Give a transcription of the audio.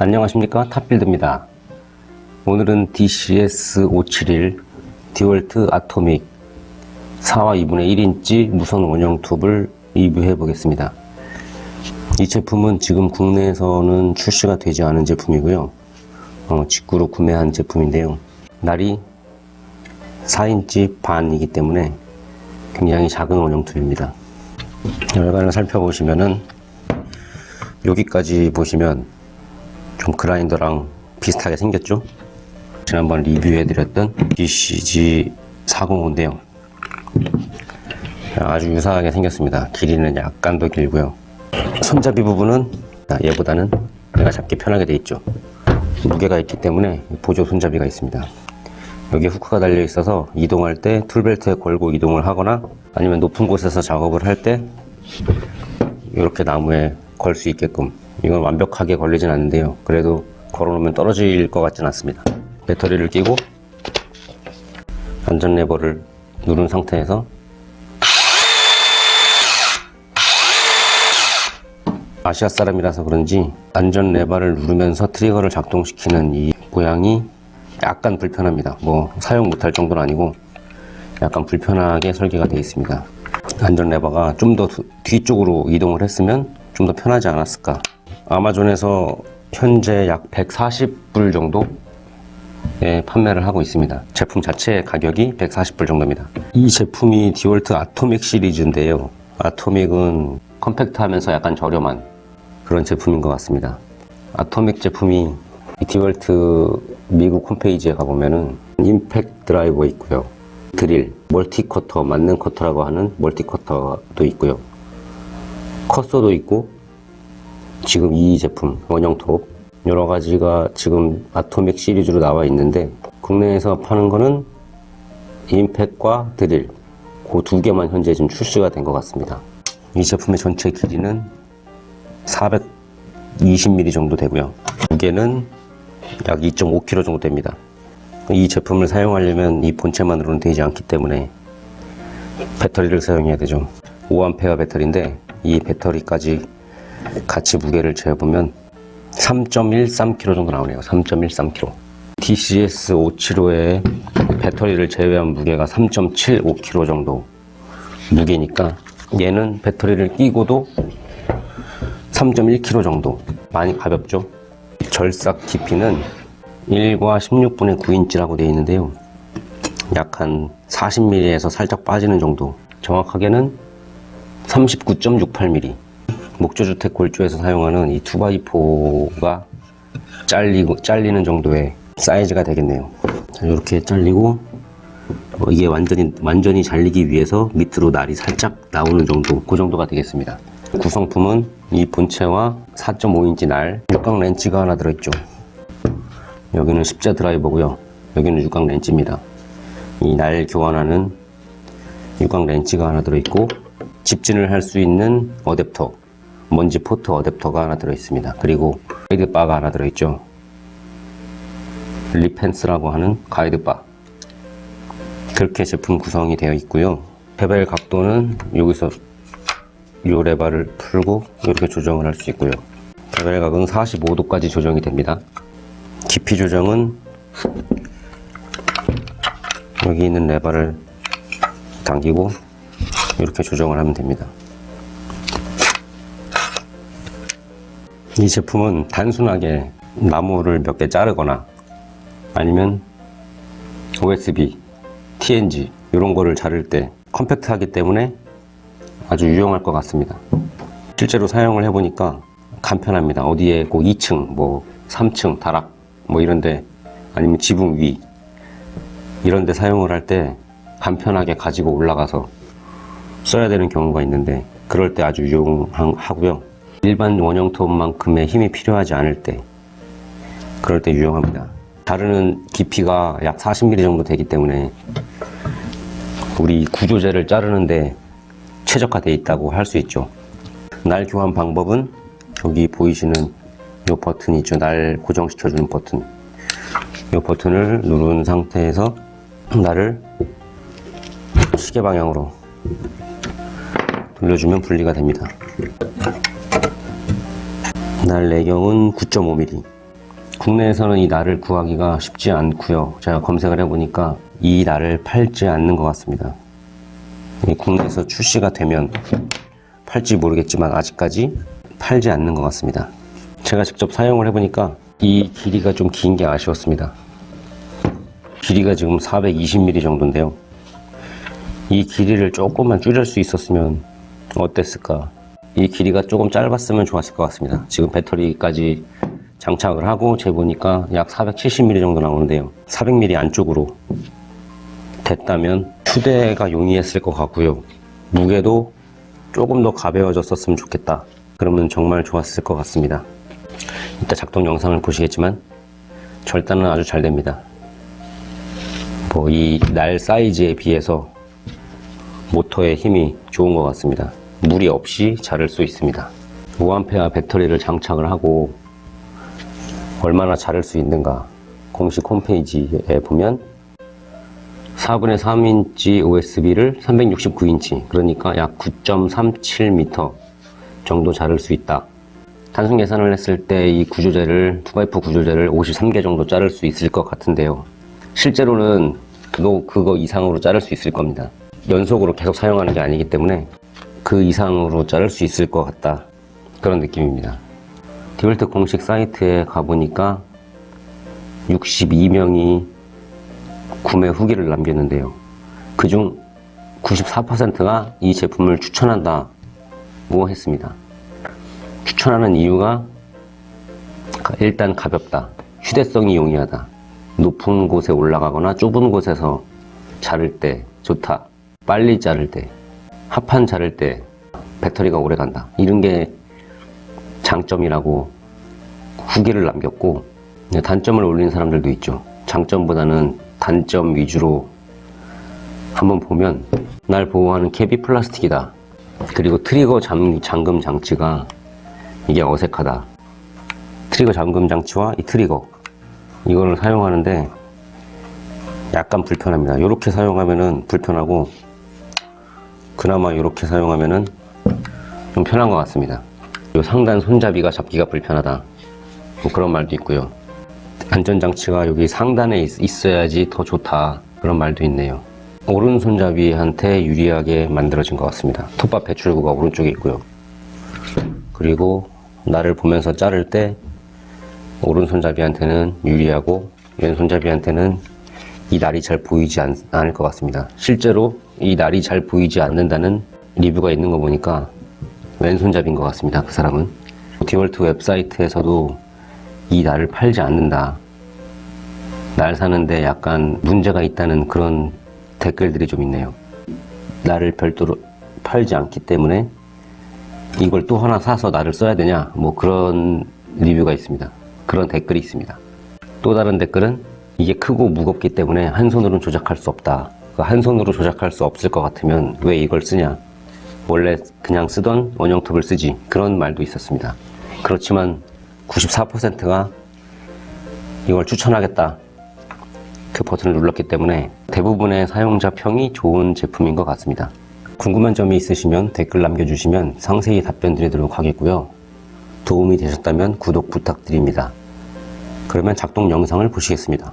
안녕하십니까? 탑빌드입니다. 오늘은 DCS571 DeWalt Atomic 4와 2분의 1인치 무선 원형 톱을 리뷰해 보겠습니다. 이 제품은 지금 국내에서는 출시가 되지 않은 제품이고요. 어, 직구로 구매한 제품인데요. 날이 4인치 반이기 때문에 굉장히 작은 원형 톱입니다. 열관을 살펴보시면은 여기까지 보시면 좀 그라인더랑 비슷하게 생겼죠? 지난번 리뷰해드렸던 DCG405인데요 아주 유사하게 생겼습니다. 길이는 약간 더 길고요. 손잡이 부분은 얘보다는 내가 잡기 편하게 돼 있죠. 무게가 있기 때문에 보조 손잡이가 있습니다. 여기에 후크가 달려 있어서 이동할 때 툴벨트에 걸고 이동을 하거나 아니면 높은 곳에서 작업을 할 때 이렇게 나무에 걸 수 있게끔 이건 완벽하게 걸리진 않는데요. 그래도 걸어놓으면 떨어질 것 같진 않습니다. 배터리를 끼고 안전 레버를 누른 상태에서 아시아 사람이라서 그런지 안전 레버를 누르면서 트리거를 작동시키는 이 모양이 약간 불편합니다. 뭐 사용 못할 정도는 아니고 약간 불편하게 설계가 되어 있습니다. 안전 레버가 좀 더 뒤쪽으로 이동을 했으면 좀 더 편하지 않았을까 아마존에서 현재 약 140불 정도 에 판매를 하고 있습니다. 제품 자체 가격이 140불 정도입니다. 이 제품이 디월트 아토믹 시리즈인데요. 아토믹은 컴팩트하면서 약간 저렴한 그런 제품인 것 같습니다. 아토믹 제품이 이 디월트 미국 홈페이지에 가보면은 임팩 드라이버 있고요. 드릴, multi 커터, 만능 커터라고 하는 multi 커터도 있고요. cut saw도 있고 지금 이 제품 원형톱 여러 가지가 지금 Atomic 시리즈로 나와 있는데 국내에서 파는 거는 impact과 드릴 그 두 개만 현재 지금 출시가 된 것 같습니다. 이 제품의 전체 길이는 420mm 정도 되고요. 무게는 약 2.5kg 정도 됩니다. 이 제품을 사용하려면 이 본체만으로는 되지 않기 때문에 배터리를 사용해야 되죠. 5A 배터리인데 이 배터리까지 같이 무게를 재보면 3.13kg 정도 나오네요. 3.13kg DCS575의 배터리를 제외한 무게가 3.75kg 정도 무게니까 얘는 배터리를 끼고도 3.1kg 정도. 많이 가볍죠? 절삭 깊이는 1과 16분의 9인치라고 되어 있는데요. 약 한 40mm에서 살짝 빠지는 정도. 정확하게는 39.68mm 목조주택 골조에서 사용하는 이 2x4가 잘리고, 잘리는 정도의 사이즈가 되겠네요. 자, 이렇게 잘리고 어, 이게 완전히 완전히 잘리기 위해서 밑으로 날이 살짝 나오는 정도 그 정도가 되겠습니다. 구성품은 이 본체와 4.5인치 날 육각 렌치가 하나 들어있죠. 여기는 십자 드라이버고요. 여기는 육각 렌치입니다. 이 날 교환하는 육각 렌치가 하나 들어있고 집진을 할 수 있는 어댑터 먼지 포트 어댑터가 하나 들어있습니다. 그리고 가이드 바가 하나 들어있죠. rip fence라고 하는 가이드 바. 그렇게 제품 구성이 되어 있고요. bevel 각도는 여기서 이 레바를 풀고 이렇게 조정을 할 수 있고요. bevel 각은 45도까지 조정이 됩니다. 깊이 조정은 여기 있는 레바를 당기고 이렇게 조정을 하면 됩니다 이 제품은 단순하게 나무를 몇 개 자르거나 아니면 OSB, TNG 이런 거를 자를 때 컴팩트하기 때문에 아주 유용할 것 같습니다. 실제로 사용을 해보니까 간편합니다. 어디에 꼭 2층 뭐 3층 다락 뭐 이런데 아니면 지붕 위 이런데 사용을 할 때 간편하게 가지고 올라가서 써야 되는 경우가 있는데 그럴 때 아주 유용하고요 일반 원형 톱만큼의 힘이 필요하지 않을 때 그럴 때 유용합니다. 자르는 깊이가 약 40mm 정도 되기 때문에 우리 구조재를 자르는데 최적화되어 있다고 할 수 있죠. 날 교환 방법은 여기 보이시는 이 버튼이 있죠. 날 고정시켜주는 버튼. 이 버튼을 누른 상태에서 날을 시계 방향으로 돌려주면 분리가 됩니다 날 내경은 9.5mm 국내에서는 이 날을 구하기가 쉽지 않고요. 제가 검색을 해보니까 이 날을 팔지 않는 것 같습니다. 이 국내에서 출시가 되면 팔지 모르겠지만 아직까지 팔지 않는 것 같습니다. 제가 직접 사용을 해보니까 이 길이가 좀 긴 게 아쉬웠습니다. 길이가 지금 420mm 정도인데요. 이 길이를 조금만 줄일 수 있었으면 어땠을까? 이 길이가 조금 짧았으면 좋았을 것 같습니다. 지금 배터리까지 장착을 하고 재보니까 약 470mm 정도 나오는데요. 400mm 안쪽으로 됐다면 휴대가 용이했을 것 같고요. 무게도 조금 더 가벼워졌었으면 좋겠다. 그러면 정말 좋았을 것 같습니다. 이따 작동 영상을 보시겠지만 절단은 아주 잘 됩니다. 뭐 이 날 사이즈에 비해서 모터의 힘이 좋은 것 같습니다. 무리 없이 자를 수 있습니다. 5A 배터리를 장착을 하고 얼마나 자를 수 있는가 공식 홈페이지에 보면 4분의 3인치 OSB를 369인치 그러니까 약 9.37m 정도 자를 수 있다. 단순 계산을 했을 때 이 구조재를 2x 구조재를 53개 정도 자를 수 있을 것 같은데요. 실제로는 그거, 그거 이상으로 자를 수 있을 겁니다. 연속으로 계속 사용하는 게 아니기 때문에 그 이상으로 자를 수 있을 것 같다. 그런 느낌입니다. 디볼트 공식 사이트에 가보니까 62명이 구매 후기를 남겼는데요. 그중 94%가 이 제품을 추천한다고 했습니다. 추천하는 이유가 일단 가볍다, 휴대성이 용이하다, 높은 곳에 올라가거나 좁은 곳에서 자를 때 좋다, 빨리 자를 때, 합판 자를 때 배터리가 오래 간다. 이런 게 장점이라고 후기를 남겼고 네, 단점을 올린 사람들도 있죠. 장점보다는 단점 위주로 한번 보면 날 보호하는 캡이 플라스틱이다. 그리고 트리거 잠, 잠금 장치가 이게 어색하다. 트리거 잠금 장치와 이 트리거 이거를 사용하는데 약간 불편합니다. 이렇게 사용하면은 불편하고 그나마 이렇게 사용하면은 좀 편한 것 같습니다. 요 상단 손잡이가 잡기가 불편하다. 뭐 그런 말도 있고요. 안전장치가 여기 상단에 있, 있어야지 더 좋다. 그런 말도 있네요. 오른손잡이한테 유리하게 만들어진 것 같습니다. 톱밥 배출구가 오른쪽에 있고요. 그리고 나를 보면서 자를 때 오른손잡이한테는 유리하고 왼손잡이한테는 이 날이 잘 보이지 않, 않을 것 같습니다. 실제로 이 날이 잘 보이지 않는다는 리뷰가 있는 거 보니까 왼손잡이인 것 같습니다. 그 사람은. 디월트 웹사이트에서도 이 날을 팔지 않는다. 날 사는데 약간 문제가 있다는 그런 댓글들이 좀 있네요. 날을 별도로 팔지 않기 때문에 이걸 또 하나 사서 나를 써야 되냐 뭐 그런 리뷰가 있습니다. 그런 댓글이 있습니다. 또 다른 댓글은 이게 크고 무겁기 때문에 한 손으로는 조작할 수 없다. 그한 손으로 조작할 수 없을 것 같으면 왜 이걸 쓰냐? 원래 그냥 쓰던 원형톱을 쓰지. 그런 말도 있었습니다. 그렇지만 94%가 이걸 추천하겠다. 그 버튼을 눌렀기 때문에 대부분의 사용자 평이 좋은 제품인 것 같습니다. 궁금한 점이 있으시면 댓글 남겨주시면 상세히 답변 드리도록 하겠고요. 도움이 되셨다면 구독 부탁드립니다. 그러면 작동 영상을 보시겠습니다.